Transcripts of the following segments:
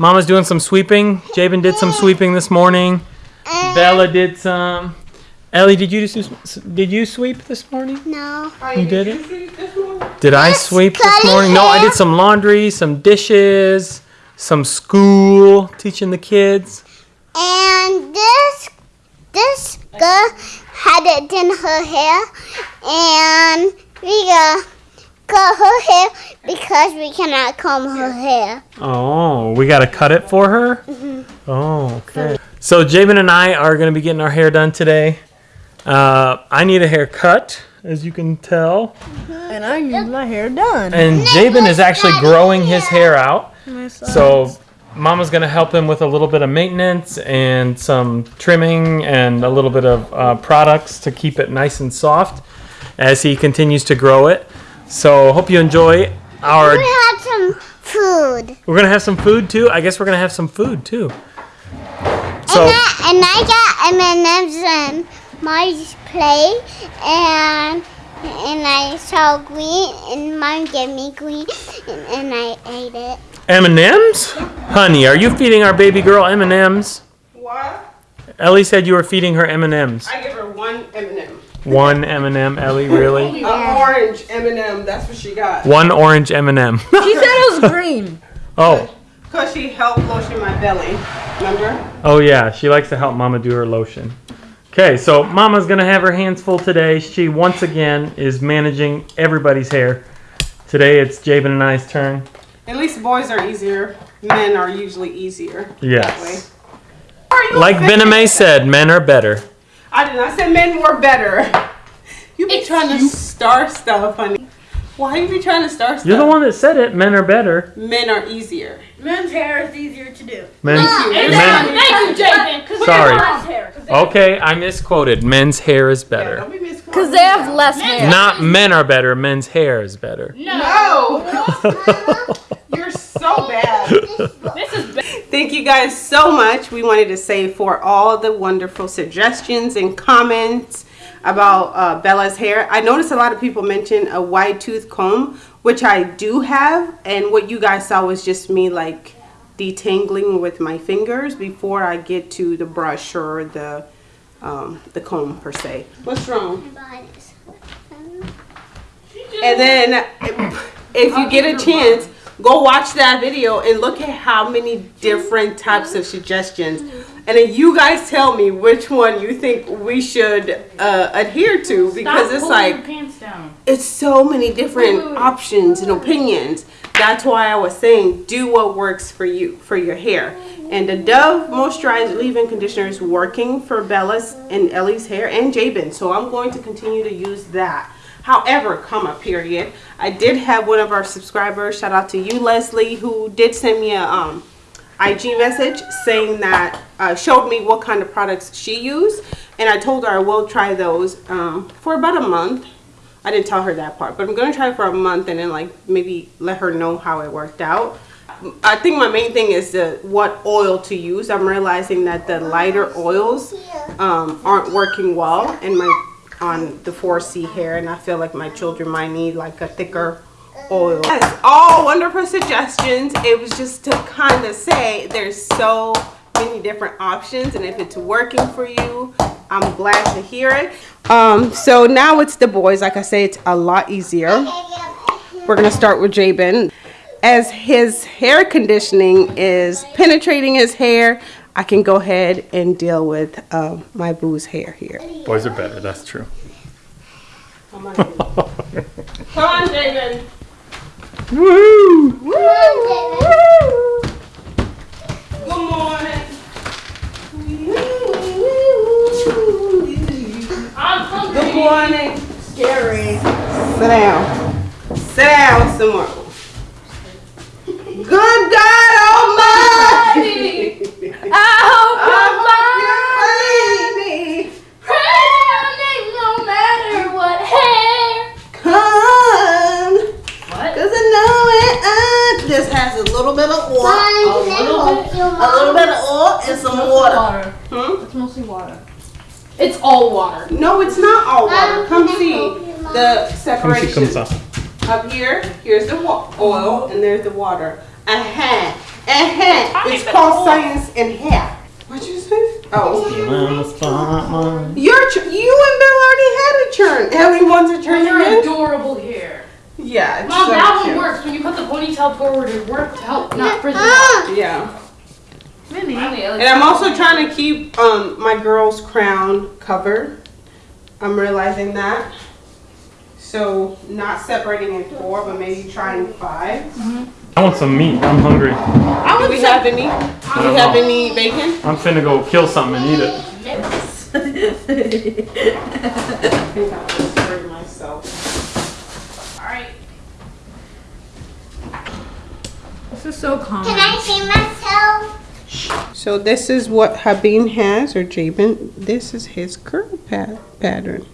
Mama's doing some sweeping. Jabin did some sweeping this morning. Bella did some. Ellie, did you just, did you sweep this morning? No. You did it? Did I sweep this morning? No, I did some laundry, some dishes, some school, teaching the kids. And this this girl had it in her hair, and we got cut her hair because we cannot comb her hair. Oh, we got to cut it for her? Oh, okay. So Jabin and I are going to be getting our hair done today. Uh, I need a haircut, as you can tell. And I need my hair done. And Jabin is actually growing his hair out. So Mama's going to help him with a little bit of maintenance and some trimming and a little bit of uh, products to keep it nice and soft as he continues to grow it. So hope you enjoy our. We had some food. We're gonna have some food too. I guess we're gonna have some food too. So and, I, and I got M&M's in my plate, and and I saw green, and mom gave me green, and, and I ate it. M and M's, honey, are you feeding our baby girl M and M's? What? Ellie said you were feeding her M and M's. I give her one M&M. One M and M, Ellie, really? An orange M&M. That's what she got. One orange M and M. She said it was green. Oh, Cause she helped lotion my belly. Remember? oh yeah, she likes to help Mama do her lotion. Okay, so Mama's gonna have her hands full today. She once again is managing everybody's hair. Today it's Jabin and I's turn. At least boys are easier. Men are usually easier. That way. Yes. Are you Like offended? Bename said, men are better. I did not say men were better. You be It's trying to you. star stuff, honey. Why you be trying to star stuff? You're the one that said it. Men are better. Men are easier. Men's hair is easier to do. Men. you. men Thank you, Jaden. 'cause Sorry. men's hair, 'cause they- okay, I misquoted. Men's hair is Yeah, better. don't be misquoting. Because they have less hair. Not men are better. Men's hair is better. No. You're so bad. This is ba- Thank you guys so much. We wanted to say for all the wonderful suggestions and comments about uh, Bella's hair. I noticed a lot of people mention a wide tooth comb, which I do have. And what you guys saw was just me like detangling with my fingers before I get to the brush or the um, the comb per se. What's wrong? And then if you get a chance, go watch that video and look at how many different types of suggestions. And then you guys tell me which one you think we should uh, adhere to because Stop it's like your pants down. it's so many different options and opinions. That's why I was saying do what works for you for your hair. And the Dove Moisturized Leave-In Conditioner is working for Bella's and Ellie's hair and Jabin. So I'm going to continue to use that. However, comma period. I did have one of our subscribers, shout out to you, Leslie, who did send me a um, IG message saying that uh, showed me what kind of products she used, and I told her I will try those um, for about a month. I didn't tell her that part, but I'm gonna try for a month and then like maybe let her know how it worked out. I think my main thing is the what oil to use. I'm realizing that the lighter oils um, aren't working well in my on the 4C hair, and I feel like my children might need like a thicker oil. Yes, all wonderful suggestions. It was just to kind of say there's so many different options, and if it's working for you, I'm glad to hear it. Um, so now it's the boys. Like I say, it's a lot easier. We're gonna start with Jabin. As his hair conditioning is penetrating his hair, I can go ahead and deal with um, my boo's hair here. Boys are better. That's true. Come on, Come on Jabin. Woo! Good morning. I'm hungry. Good morning. Scary. Sit down. Sit down some more. Good God Almighty. I hope I you're fine. hope you're ready. Pray your name no matter what hair. Come. What? Cause I know it uh, just has a little bit of oil. A little bit. A little bit of oil and some water. Water. Hmm? It's mostly water. It's all water. No, it's not all water. Come see help you, Mom? the separation. come on. Up here, here's the oil and there's the water. Uh-huh. Uh-huh. It's called science and hair. What'd you say? Oh. Your you and Bill already had a churn. Ellie wants a churn Your again? adorable hair. Yeah, it's Mom, so that cute. one works. When you put the ponytail forward, it worked to help not frizz it Ah. Yeah. Really? And I'm also trying to keep um my girl's crown covered. I'm realizing that. So not separating in four, but maybe trying five. I want some meat. I'm hungry. i Do we have any? Do we have any bacon? I'm finna go kill something and eat it. I think I'll just serve myself. Alright. This is so calm. Can I see myself? So this is what Habib has, or Jabin. This is his curl pat pattern.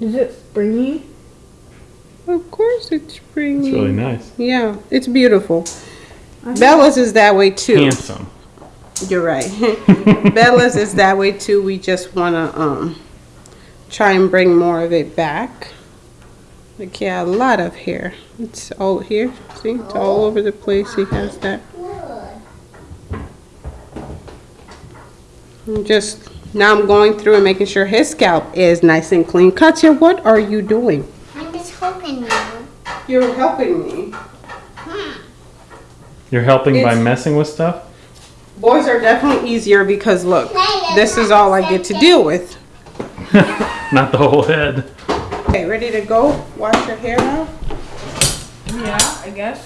Is it springy? Of course it's springy. It's really nice. Yeah, it's beautiful. Bella's is that way too. Handsome. You're right. Bella's is that way too. We just want to um try and bring more of it back. Like yeah, a lot of hair. It's all here. See, it's all over the place. He has that. And Just now, I'm going through and making sure his scalp is nice and clean. Katya, what are you doing? I'm just hoping you. You're helping me. Hmm. You're helping by messing with stuff? Boys are definitely easier because look, this is all I get to deal with. Not the whole head. Okay, ready to go? Wash your hair now. Yeah, I guess.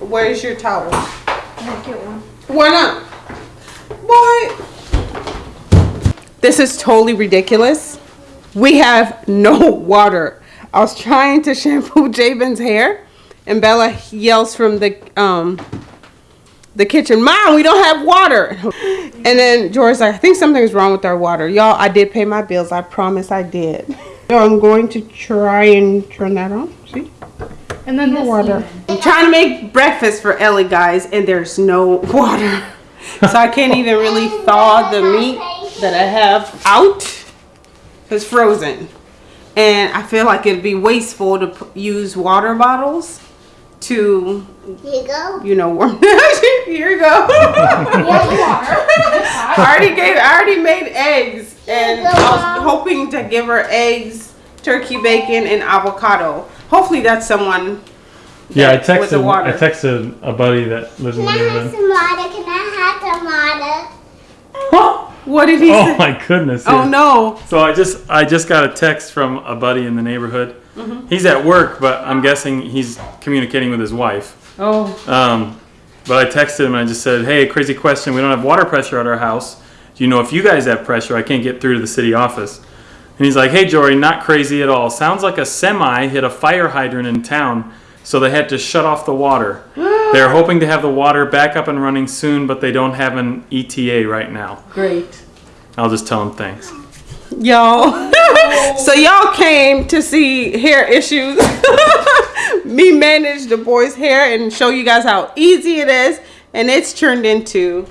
Where's your towel? I'll get one. Why not? What? This is totally ridiculous. We have no water. I was trying to shampoo Jabin's hair, and Bella yells from the um the kitchen, "Mom, we don't have water." And then George's like, "I think something's wrong with our water, y'all. I did pay my bills. I promise I did." So I'm going to try and turn that on. See? And then the water. I'm trying to make breakfast for Ellie, guys, and there's no water. So I can't even really thaw the meat that I have out. It's frozen. And I feel like it'd be wasteful to p- use water bottles to, Here you go. you know, warm. Here you go. I already gave, I already made eggs, and I was hoping to give her eggs, turkey bacon, and avocado. Hopefully that's someone. Yeah, I With the texted. water. I texted a buddy that lives in Can I have neighborhood. some water? Can I have some water? What did he Oh say? my goodness! Oh yeah. no. So I just I just got a text from a buddy in the neighborhood. He's at work, but I'm guessing he's communicating with his wife. Oh. Um, but I texted him and I just said, "Hey, crazy question. We don't have water pressure at our house. Do you know if you guys have pressure? I can't get through to the city office." And he's like, "Hey, Jory, not crazy at all. Sounds like a semi hit a fire hydrant in town, so they had to shut off the water. They're hoping to have the water back up and running soon, but they don't have an ETA right now. Great. I'll just tell him thanks." Y'all. so y'all came to see hair issues. Me manage the boys' hair and show you guys how easy it is. And it's turned into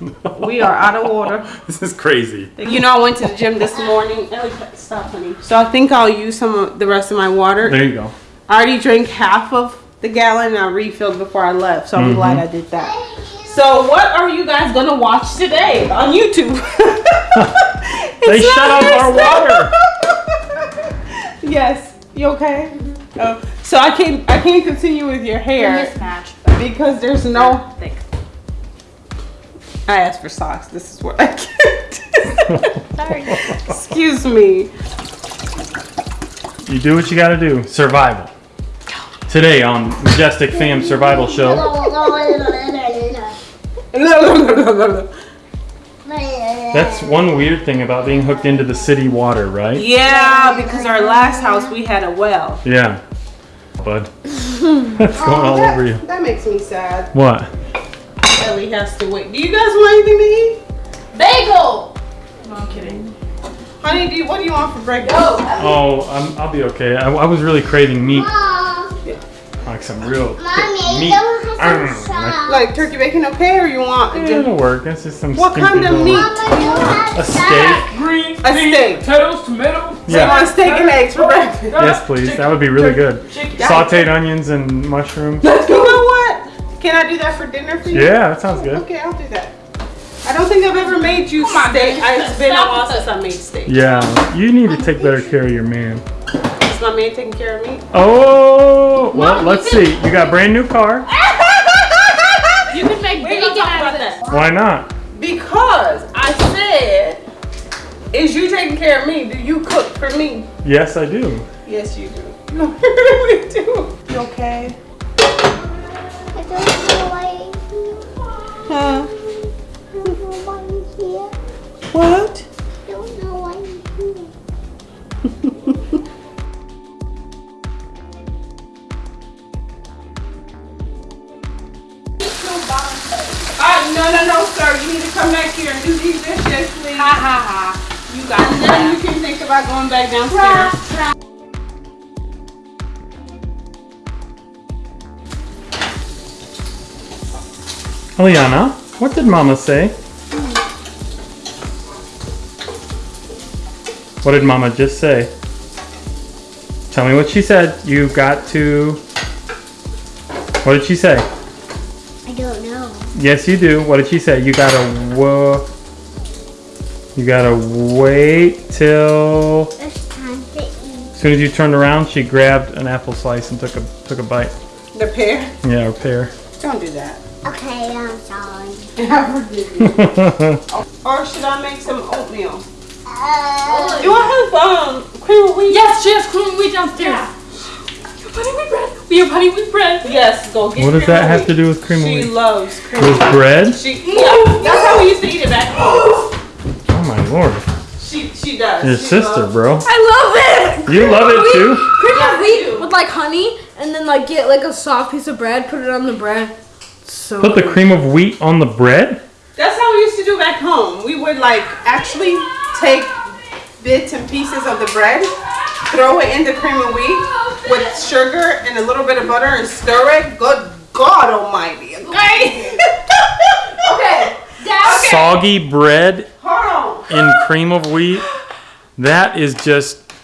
we are out of water. This is crazy. You know, I went to the gym this morning. Stop, honey. So I think I'll use some of the rest of my water. There you go. I already drank half of the gallon and I refilled before I left. So I'm mm-hmm. glad I did that. So what are you guys gonna watch today on YouTube? They shut off our water. yes. You okay? Oh, so I can't I can't continue with your hair Mismatch. because there's no Thick. I asked for socks. This is what I get. Sorry. Excuse me. You do what you gotta do. Survival. Today on Majestic Fam Survival Show. That's one weird thing about being hooked into the city water, right? yeah, because our last house we had a well. Yeah. Bud. That's going oh, all that, over you. That makes me sad. What? Ellie has to wait. Do you guys want anything to eat? Bagel! No, I'm kidding. Honey, do you, what do you want for breakfast? Oh, I'm, I'll be okay. I, I was really craving meat. Mom, Like some real thick Mommy, meat. don't Mm, some. Like turkey bacon okay or you want like, just It'll work. That's just some What kind of meat? Mama, A steak? Green A steak. potatoes, tomato. So you Yeah. want steak and eggs for breakfast? Yes, please. That would be really good. Chicken. Sauteed onions and mushrooms. You know what? Can I do that for dinner for you? Yeah, that sounds good. Okay, I'll do that. I don't think I've ever made you steak. I- It's been a while since I made steak. Yeah, you need to take better care of your man. Is my man taking care of me? Oh, well, let's see. You got a brand new car. You can make We ain't bacon out about of that. this. Why not? Because I said, is you taking care of me? Do you cook for me? Yes, I do. Yes, you do. No, you really do. You okay? Huh? I don't know why you're here. What? I don't know why you're here. Ah, no, no, no, sir. You need to come back here and do these dishes, please. Ha ha ha. You got And then you can think about going back downstairs. Eliana, what did Mama say? What did Mama just say? Tell me what she said. You got to. What did she say? I don't know. Yes, you do. What did she say? You gotta wo- You gotta wait till. It's time to eat. As soon as you turned around, she grabbed an apple slice and took a took a bite. The pear? Yeah, a pear. Don't do that. Okay, I'm sorry. I forgive you. Or should I make some oatmeal? Uh, You want to have um, cream of wheat? Yes, she has cream wheat downstairs. Honey wheat bread. We have honey wheat bread. Yes, go get what does that have wheat. to do with cream of She loves cream With of bread? She, yeah, that's how we used to eat it back home. Oh my lord. She, she does. Your She sister, loves- bro. I love it. You love it too? Cream Yeah, of wheat do. with like honey, and then like get like a soft piece of bread, put it on the bread. So Put the cream of wheat on the bread? That's how we used to do back home. We would like actually take bits and pieces of the bread, throw it in the cream of wheat with sugar and a little bit of butter and stir it. Good God Almighty. Okay. okay. Soggy bread Hold in cream of wheat? That is just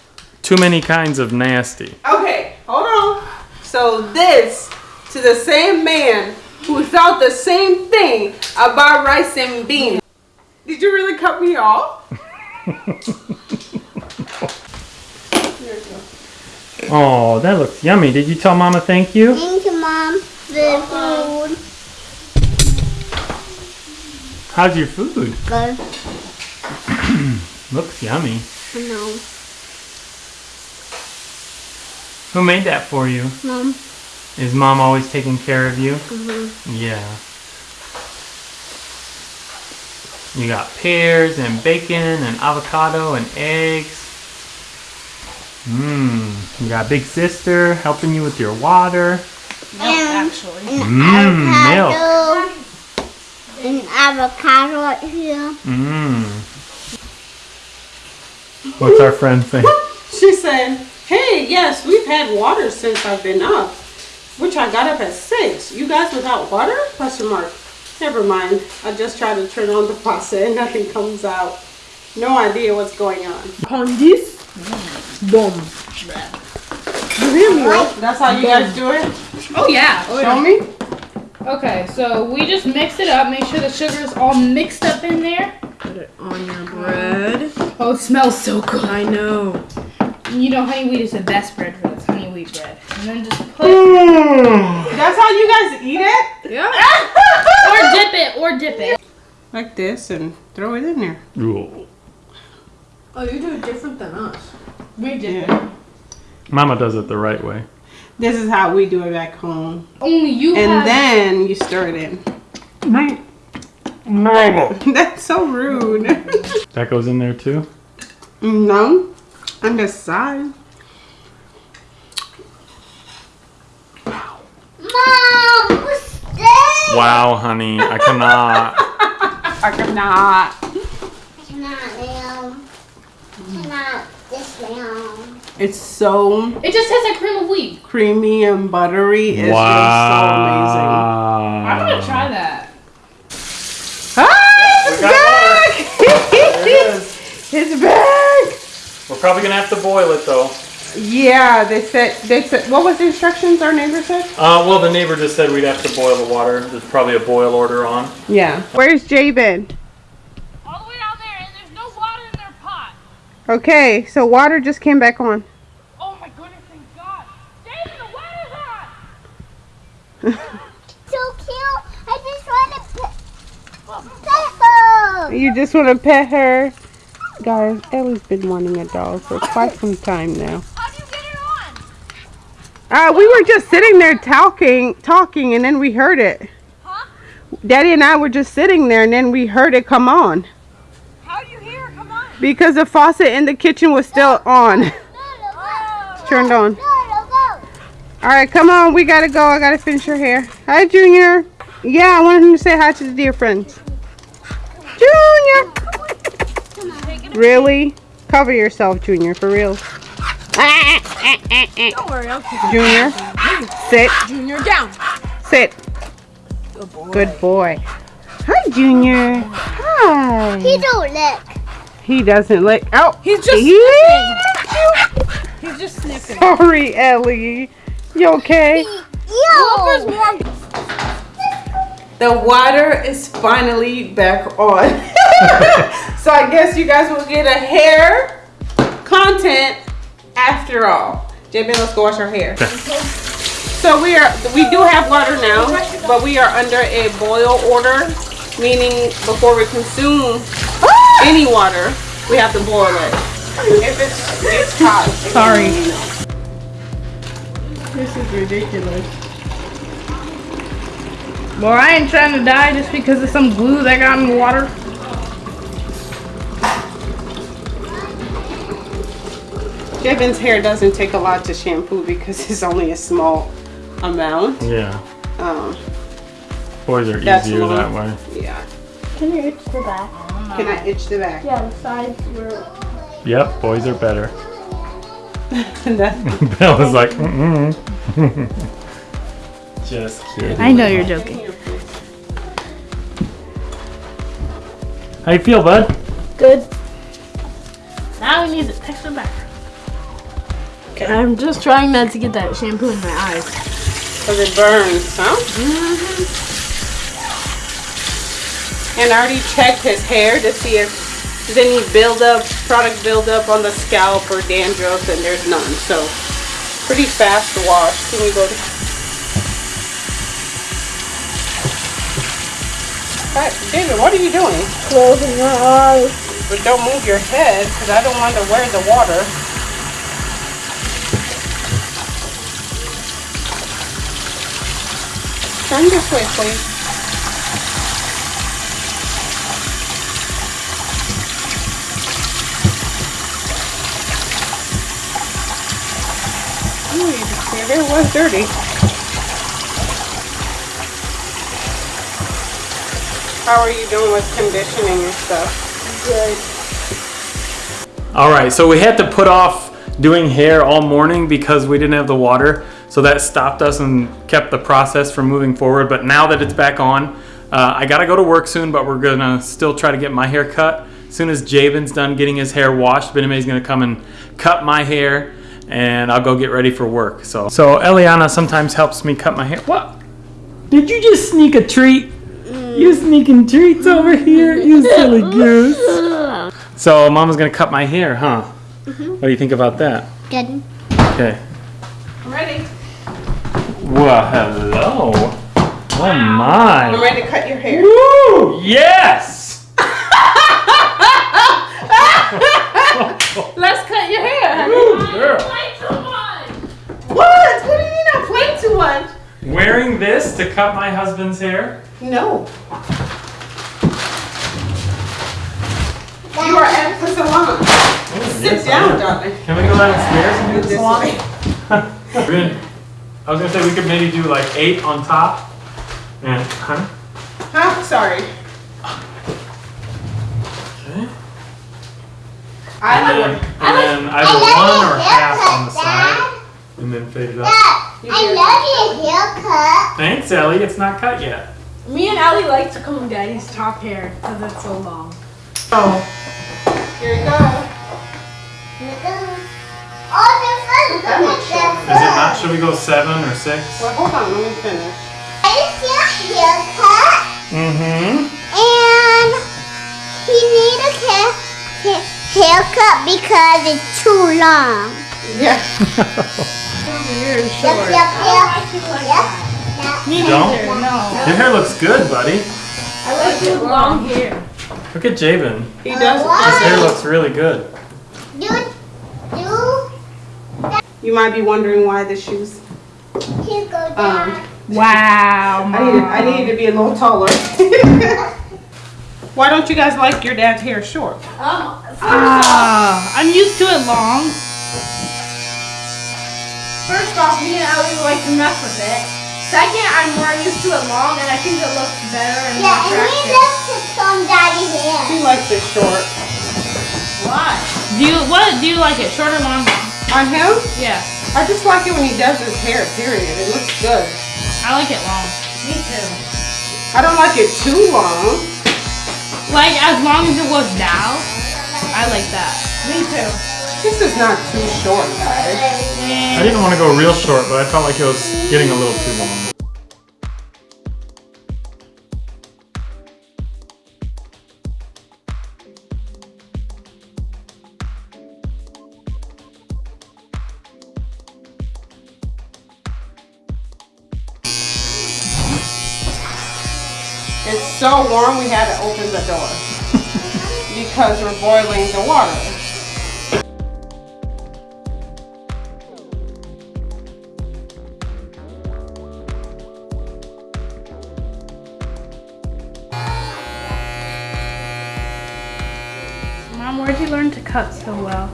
too many kinds of nasty. Okay, hold on. So this to the same man who felt the same thing about rice and beans. Did you really cut me off? Oh, that looks yummy. Did you tell Mama thank you? thank you, Mom, for the uh-huh. food. How's your food? Good. Looks yummy. I know. Who made that for you? Mom. Is Mom always taking care of you? Mm-hmm. Yeah. You got pears and bacon and avocado and eggs. Mmm. You got big sister helping you with your water. And actually. an Mmm, milk. avocado. An avocado right here. Mmm. What's our friend saying? She said, Hey, yes, we've had water since I've been up. Which I got up at six. You guys without water? Question mark. Never mind. I just tried to turn on the faucet and nothing comes out. No idea what's going on. On this, boom. That's how you guys do it? Oh, oh yeah. Show me. Okay, so we just mix it up. Make sure the sugar is all mixed up in there. Put it on your bread. Oh, it smells so good. I know. You know, honey wheat is the best bread for this. Honey wheat bread. And then just put mm. That's how you guys eat it? Yeah. or dip it or dip it. Like this and throw it in there. Ooh. Oh, you do it different than us. We dip Yeah. it. Mama does it the right way. This is how we do it back home. Only you And have. then you stir it in. No. That's so rude. That goes in there too? no. On the side. Mom, what's this? Wow, honey. I cannot. I cannot. Cannot now. Cannot this now. It's so it just tastes like cream of wheat. creamy and buttery. It's wow. So amazing. I'm gonna try that. just. Ah, it's back! It is. It's back! We're probably gonna have to boil it though. Yeah, they said, they said, what was the instructions our neighbor said? Uh, well, the neighbor just said we'd have to boil the water. There's probably a boil order on. Yeah. Where's Jabin? All the way down there, and there's no water in their pot. Okay, so water just came back on. Oh my goodness, thank God. David, the water's on. So cute. I just want to pet, pet her. You just want to pet her? Guys, Ellie's been wanting a doll for quite some time now. How do you get it on? Uh, we were just sitting there talking, talking, and then we heard it. Huh? Daddy and I were just sitting there, and then we heard it come on How do you hear it? Come on. because the faucet in the kitchen was still on, Oh. turned on. All right, come on, we gotta go. I gotta finish your hair. Hi, Junior. Yeah, I wanted him to say hi to the dear friends. Junior. Really? Cover yourself, Junior, for real. Don't worry, I'll keep Junior, sit, Junior down. sit. Good boy. Hi, Junior. Hi. He don't lick. He doesn't like. Oh, He's just he- He's just sniffing. Sorry, Ellie. You okay? Yo. more. The water is finally back on. so I guess you guys will get a hair content after all. Jabin, let's go wash our hair. So we are we do have water now, but we are under a boil order, meaning before we consume ah! any water, we have to boil it. If it's, it's hot. Sorry. This is ridiculous. Well, I ain't trying to die just because of some glue that got in the water. Jabin's hair doesn't take a lot to shampoo because it's only a small amount. Yeah. Um, Boys are easier long. that way. yeah. Can you itch the back? Can I itch the back? Yeah, the sides were. Yep, boys are better. That- Bella's like, mm-mm. Just kidding. I know you're joking. How you feel, bud? Good. Now we need to texture back. I'm just trying not to get that shampoo in my eyes. Cause it burns, huh? Mm-hmm. And I already checked his hair to see if there's any buildup, product buildup on the scalp or dandruff, and there's none. So pretty fast wash. Can we go to? David, what are you doing? Closing my eyes. But don't move your head, because I don't want to wear the water. Turn this way, please. Ooh, your hair was dirty. How are you doing with conditioning and stuff? Good. All right, so we had to put off doing hair all morning because we didn't have the water. So that stopped us and kept the process from moving forward. But now that it's back on, uh, I gotta go to work soon, but we're gonna still try to get my hair cut. As soon as Jabin's done getting his hair washed, Bename's gonna come and cut my hair and I'll go get ready for work. So, so Eliana sometimes helps me cut my hair. What? Did you just sneak a treat? You sneaking treats over here, you silly goose. So mama's gonna cut my hair, huh? Mm-hmm. What do you think about that? Good. Okay. I'm ready? Well, hello. Oh my. I'm ready to cut your hair. Woo! Yes! Let's cut your hair. Woo, girl. Play too much. What? What do you mean I played too much? Wearing this to cut my husband's hair? No. You are at the salon. Oh, Sit down, darling. Can we go downstairs and do This this? way. We're gonna- I was gonna say we could maybe do like eight on top. And, huh? Huh? Sorry. Okay. I And then, like. and then either love one or half on the side. And then fade it up. I love your haircut. Thanks, Ellie. It's not cut yet. Me and Allie like to comb Daddy's top hair because it's so long. Oh. Here you go. Here it goes. Oh, the That much shorter. Is it not? Should we go seven or six? Well, hold on, let me finish. It's your haircut. Mm-hmm. And he need a hair, hair, haircut because it's too long. Yeah. Yep, yep, yep. Yep. Me Don't? neither. No. Your hair looks good, buddy. I like your long hair. Look at Jabin. He does. His hair looks really good. You, you, You might be wondering why the shoes. he go Um, down. Wow. I need, I need to be a little taller. Why don't you guys like your dad's hair short? Um, Ah, I'm used to it long. first off, me and Ellie like to mess with it. Second, I'm more used to it long, and I think it looks better and more Yeah, and he attractive. just sits on daddy's hair. He likes it short. Why? Do you what? Do you like it short or long? On him, Yeah, I just like it when he does his hair, period. It looks good. I like it long. Me too. I don't like it too long. Like as long as it was now, I like that. Me too. This is not too short, guys. I didn't want to go real short, but I felt like it was getting a little too long. It's so warm we had to open the door because we're boiling the water. Cut so well?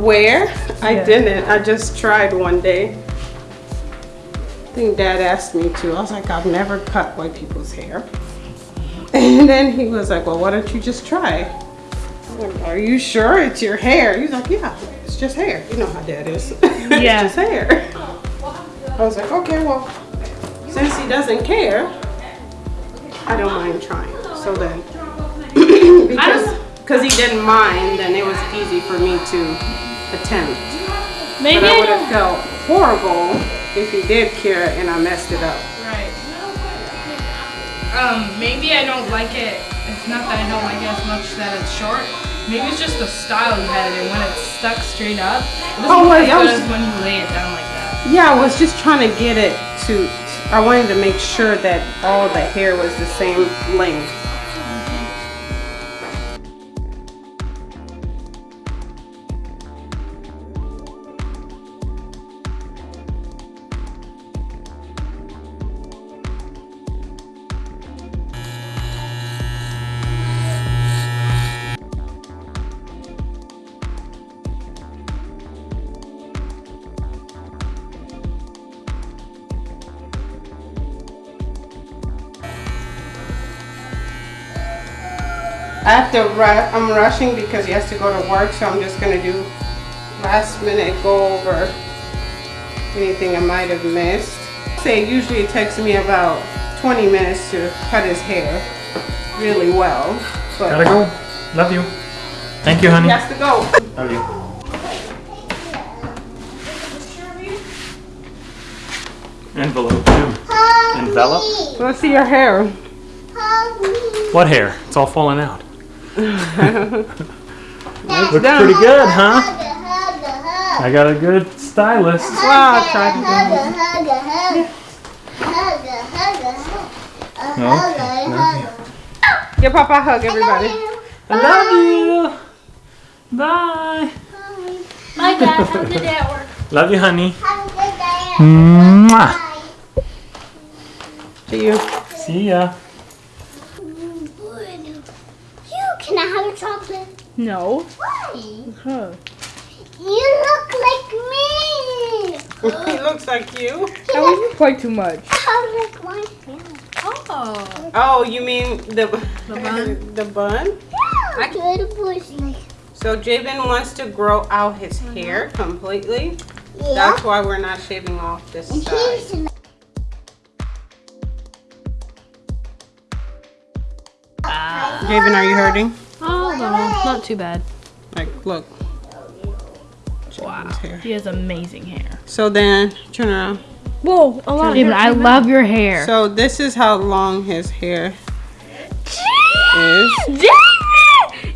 Where? I didn't. I just tried one day. I think dad asked me to. I was like, I've never cut white people's hair. And then he was like, well, why don't you just try? Like, Are you sure it's your hair? He's like, yeah, it's just hair. You know how dad is. Yeah. it's just hair. I was like, okay, well, since he doesn't care, I don't mind trying. So then, because because he didn't mind, then it was easy for me to attempt. Maybe But I would have felt horrible if he did care and I messed it up. Right. Um, maybe I don't like it. It's not that I don't like it as much that it's short. Maybe it's just the style you had it in. When it's stuck straight up, it doesn't Oh, wait, as I good was- as when you lay it down like that. Yeah, I was just trying to get it to. I wanted to make sure that all the hair was the same length. I have to ru- I'm rushing because he has to go to work, so I'm just gonna do last minute go over anything I might have missed. Say usually it takes me about 20 minutes to cut his hair really well, but Gotta go. Love you. Thank you, honey. he has to go. Love you. Envelope too. Hug Envelop? me. Let's see your hair. What hair? It's all falling out. That's Looks pretty good, huh? Hug, hug, hug. I got a good stylist. Wow, I tried to do Hug, hug, hug. Hug, hug, hug. Hug, a. Give Papa a hug, everybody. I love you. Bye. My dad, how did that work? Love you, honey. Have a good day. Mwah. Bye. See you. See ya. You can I have a chocolate? No. Why? Huh. You look like me. he looks like you. That was quite too much. I oh, look like me. Oh. Oh, you mean the The bun? the bun? Yeah, good pussy. So Jabin wants to grow out his hair uh-huh. completely. Yeah. That's why we're not shaving off this And side. Here's the Jabin, are you hurting? Oh no, not too bad. Like, look. Wow. Hair. He has amazing hair. So then, turn around. Whoa, a lot Jabin, I love your hair. So this is how long his hair is. David!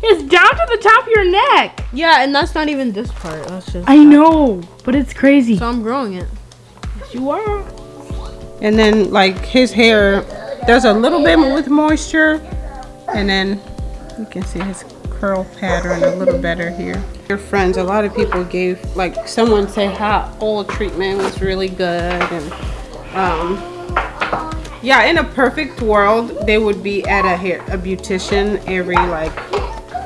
It's down to the top of your neck. Yeah, and that's not even this part. That's just. I know, but it's crazy. So I'm growing it. Yes, you are. And then like his hair, there's a little bit with moisture, and then you can see his curl pattern a little better here. Your friends, a lot of people gave like someone said hot oil treatment was really good, and um, yeah, in a perfect world, they would be at a hair a beautician every like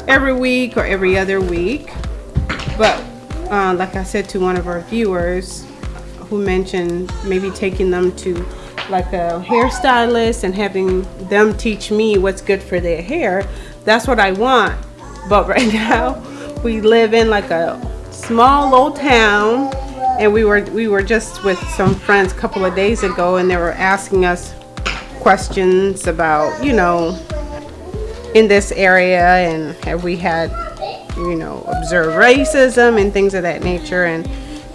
every week or every other week. But uh, like I said to one of our viewers who mentioned maybe taking them to like a hairstylist and having them teach me what's good for their hair, that's what I want. But right now, we live in like a small old town and we were we were just with some friends a couple of days ago and they were asking us questions about, you know, in this area and have we had you know observed racism and things of that nature and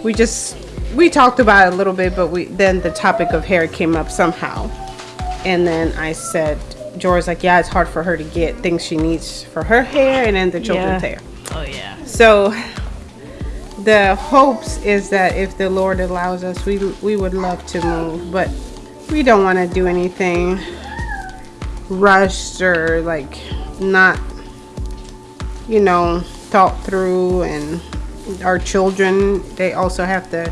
we just we talked about it a little bit but we then the topic of hair came up somehow and then i said George's like yeah it's hard for her to get things she needs for her hair and then the children's Yeah. hair Oh yeah. so the hopes is that if the lord allows us we we would love to move but we don't want to do anything rushed or like not you know thought through and our children they also have to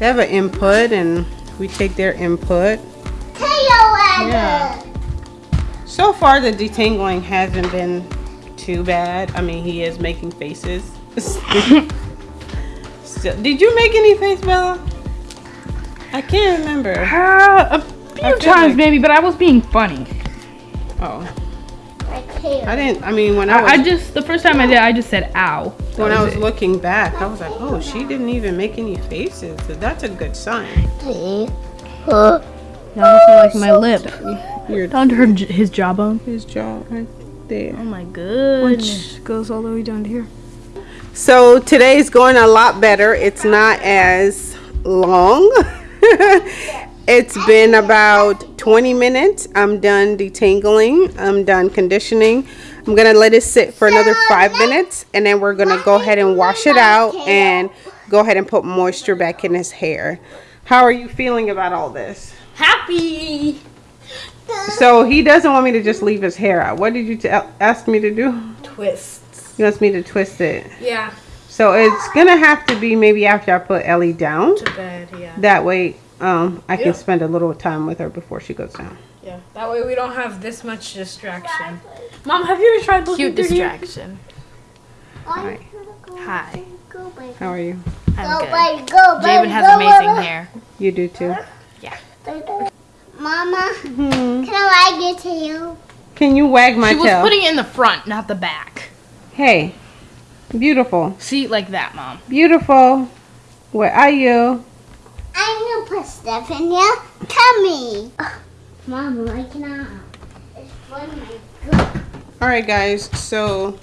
they have an input and we take their input. Yeah. So far the detangling hasn't been too bad. I mean he is making faces. Still, did you make any face bella? I can't remember. Uh, a few times like- maybe, but I was being funny. oh. Like here. i didn't i mean when i was I, I just the first time I did, I just said "ow." When I was it. looking back, I was like, oh, she didn't even make any faces. So that's a good sign. Also like my lip. Your down to her his jawbone. his jaw right there. Oh my goodness. Which goes all the way down to here. So today's going a lot better. It's not as long. it's been about 20 minutes. I'm done detangling. I'm done conditioning. I'm gonna let it sit for another five minutes and then we're gonna go ahead and wash it out and go ahead and put moisture back in his hair. How are you feeling about all this? Happy. So he doesn't want me to just leave his hair out. What did you ask me to do? Twists. He wants me to twist it. Yeah. So it's gonna have to be maybe after I put Ellie down. To bed. Yeah. That way, um, I can Yeah. spend a little time with her before she goes down. Yeah. That way we don't have this much distraction. Mom, have you ever tried looking Cute through here? distraction. Alright. Hi. Go, baby. How are you? I'm Go, good. baby. Go, baby. Jabin has go, amazing baby. hair. You do too. Yeah. Mama, Hmm. can I get to you? Can you wag my tail? She was tail? putting it in the front, not the back. hey, beautiful, See, like that, mom. beautiful. Where are you? I'm gonna put stuff in your tummy. Mama, I cannot. It's for my good. All right, guys. So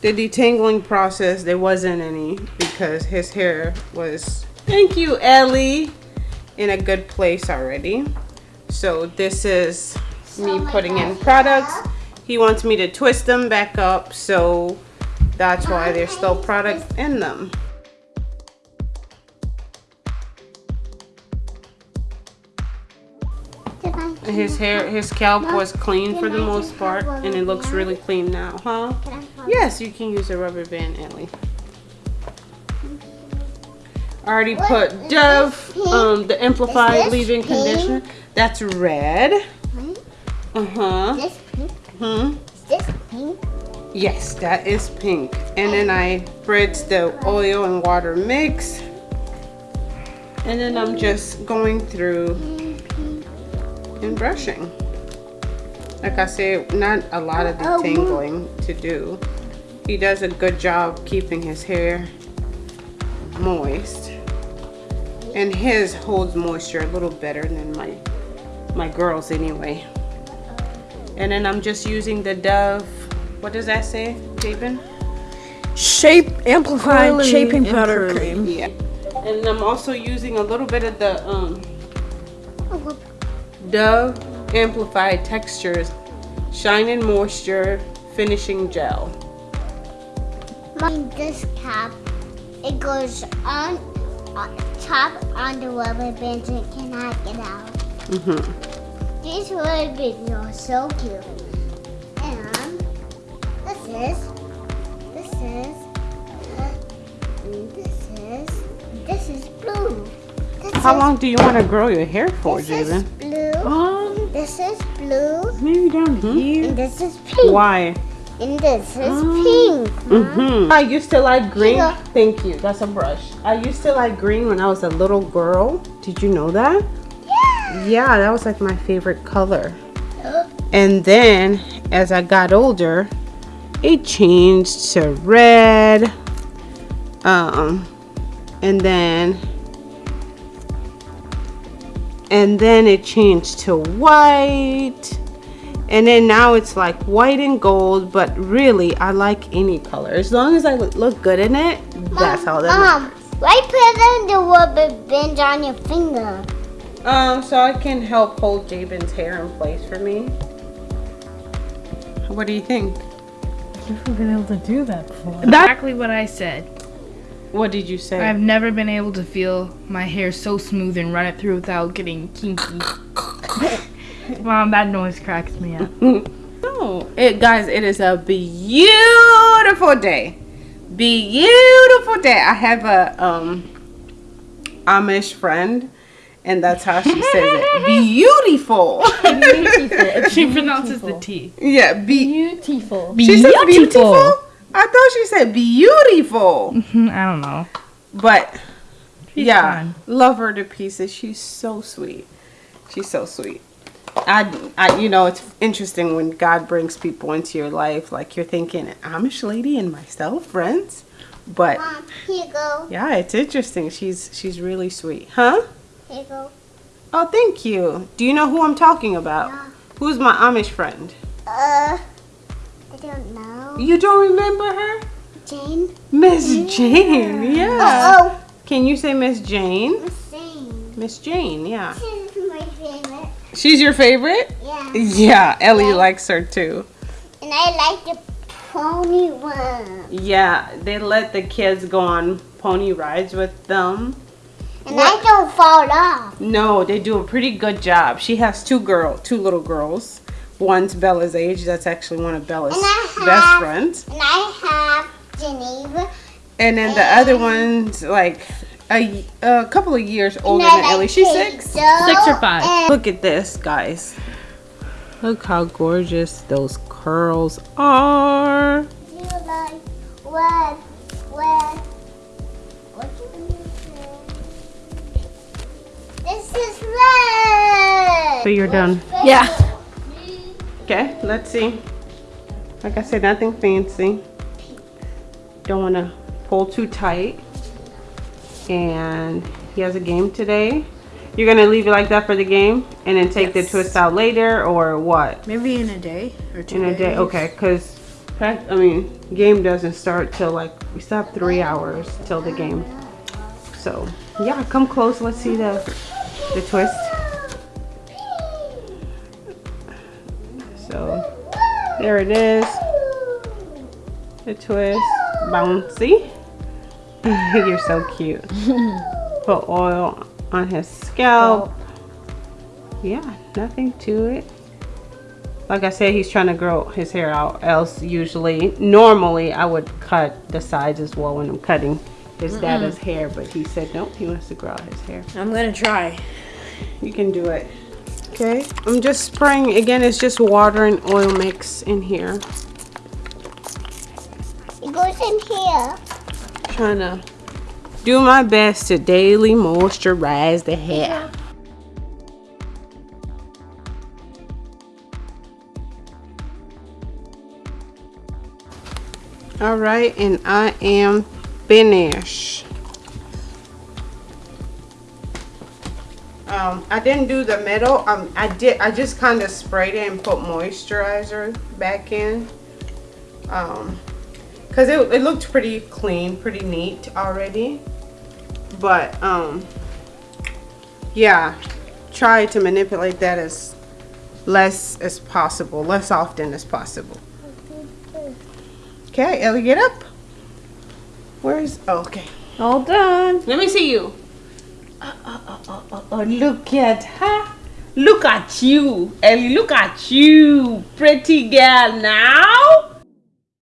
the detangling process, there wasn't any because his hair was. Thank you, Ellie. In a good place already. So this is me putting in products. He wants me to twist them back up, so that's why there's still product in them. His hair, his scalp was clean for the most part, and it looks really clean now, huh? Can I hold Yes, you can use a rubber band, Ellie. I already put Dove, um, the amplified leave-in conditioner. That's red. Uh huh. Hmm. This pink? Yes, that is pink. And then I spritz the oil and water mix. And then I'm just going through and brushing. Like I said, not a lot of Oh, detangling to do. He does a good job keeping his hair moist. And his holds moisture a little better than my my girls anyway. And then I'm just using the Dove, what does that say, Jabin? Shape amplified Oily shaping and powder curly. cream. Yeah. And I'm also using a little bit of the um, Dove Amplified Textures Shine and Moisture Finishing Gel. This cap, it goes on, on top on the rubber bands and cannot get out. Mm-hmm. These rubber bands are so cute. And this is, this is, this is, this is blue. This How is, long do you want to grow your hair for, blue. Um, This is blue. maybe down here. And this is pink. Why? And this is pink. Mm-hmm. I used to like green. Here. Thank you. That's a brush. I used to like green when I was a little girl. Did you know that? Yeah. Yeah, that was like my favorite color. And then as I got older, it changed to red. Um, and then and then it changed to white. And then now it's like white and gold, but really I like any color. As long as I look- look good in it, that's all that Mom, matters. why put the rubber band on your finger? Um, so I can help hold Jabin's hair in place for me. What do you think? Never been able to do that before. Exactly what I said. What did you say? I've never been able to feel my hair so smooth and run it through without getting kinky. Mom, that noise cracks me up. No, it guys, it is a beautiful day. Beautiful day. I have a um Amish friend, and that's how she says it. Beautiful. She pronounces the T. yeah, be- Beautiful. she said beautiful. I thought she said beautiful. I don't know. But She's yeah, fun. love her to pieces. She's so sweet. She's so sweet. I, I, you know, it's interesting when God brings people into your life. Like you're thinking, Amish lady and myself, friends. But Mom, here you go. yeah, it's interesting. She's she's really sweet, huh? Here you go. Oh, thank you. Do you know who I'm talking about? Yeah. Who's my Amish friend? Uh, I don't know. You don't remember her? Jane? Miss Jane. Yeah. Oh, Can you say Miss Jane? oh, same. Miss Jane. Yeah. Is my favorite. She's your favorite? Yeah. Yeah, Ellie Yeah. likes her too. And I like the pony one. Yeah, they let the kids go on pony rides with them. And I don't fall off. No, they do a pretty good job. She has two girl, two little girls. One's Bella's age. That's actually one of Bella's And I best friends. And I have Geneva. And then the other one's like a, a couple of years older than Ellie. She's six. Doe Six or five. Look at this, guys. Look how gorgeous those curls are. You like red, red. What do you say? This is red. So you're done. Yeah. Okay, let's see. Like I said, nothing fancy. Don't want to pull too tight. And he has a game today. You're gonna leave it like that for the game, and then take Yes. the twist out later, or what? Maybe in a day or two In a day? Okay, cause I mean, game doesn't start till like we still have three hours till the game. So yeah, come close. Let's see the the twist. There it is. The twist, bouncy. You're so cute. Put oil on his scalp. Yeah, nothing to it. Like I said, he's trying to grow his hair out. Else, usually, normally, I would cut the sides as well when I'm cutting his dad's hair. But he said nope, he wants to grow out his hair. I'm gonna try. You can do it. Okay, I'm just spraying. Again, it's just water and oil mix in here. It goes in here. Trying to do my best to daily moisturize the hair. All right, and I am finished. Um, I didn't do the middle. Um, I did. I just kind of sprayed it and put moisturizer back in. Um, because it, it looked pretty clean, pretty neat already. But um, yeah, try to manipulate that as less as possible, less often as possible. Okay, Ellie, get up. Where's, oh, okay. All done. Let me see you. Oh, oh, oh, look at her. Look at you, Ellie, look at you. Pretty girl now.